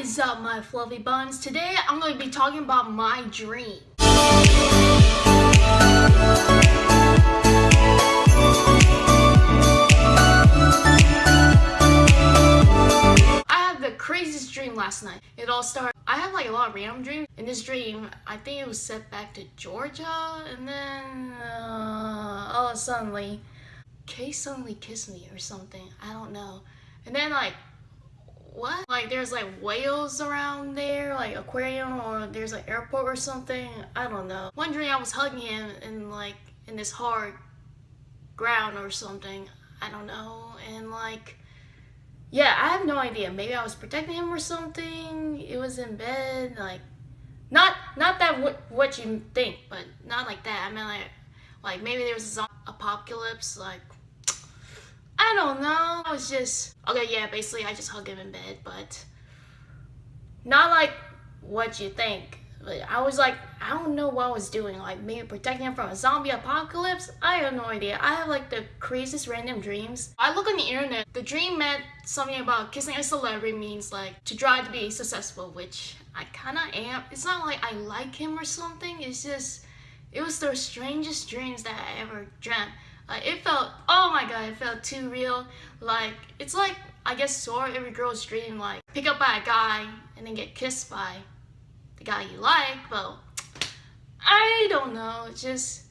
is up, my fluffy buns? Today I'm going to be talking about my dream. I had the craziest dream last night. It all started. I had like a lot of random dreams. In this dream, I think it was set back to Georgia, and then uh, oh, suddenly, Kay suddenly kissed me or something. I don't know. And then like what? Like there's like whales around there, like aquarium, or there's an airport or something. I don't know. One dream I was hugging him in like in this hard ground or something. I don't know. And like, yeah, I have no idea. Maybe I was protecting him or something. It was in bed, like, not not that what what you think, but not like that. I mean like, like maybe there was a apocalypse, like I don't know. I was just okay. Yeah, basically, I just hugged him in bed, but not like what you think. But I was like, I don't know what I was doing. Like maybe protecting him from a zombie apocalypse. I have no idea. I have like the craziest random dreams. I look on the internet. The dream meant something about kissing a celebrity means like to try to be successful, which I kind of am. It's not like I like him or something. It's just it was the strangest dreams that I ever dreamt. Like it felt, oh my god, it felt too real. Like it's like I guess sort of every girl's dream, like pick up by a guy and then get kissed by the guy you like. Well, I don't know. It's just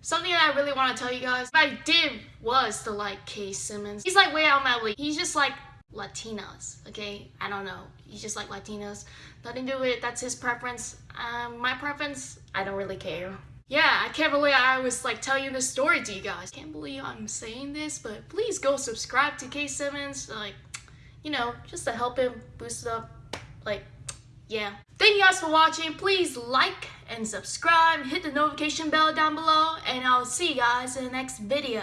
something that I really want to tell you guys. What I did was to like Kay Simmons. He's like way out my league. He's just like Latinas, okay? I don't know. He's just like Latinas. Nothing to do with it. That's his preference. Um, my preference, I don't really care. Yeah, I can't believe I was like telling this story to you guys. Can't believe I'm saying this, but please go subscribe to K Simmons. Like, you know, just to help him boost it up. Like, yeah. Thank you guys for watching. Please like and subscribe. Hit the notification bell down below. And I'll see you guys in the next video.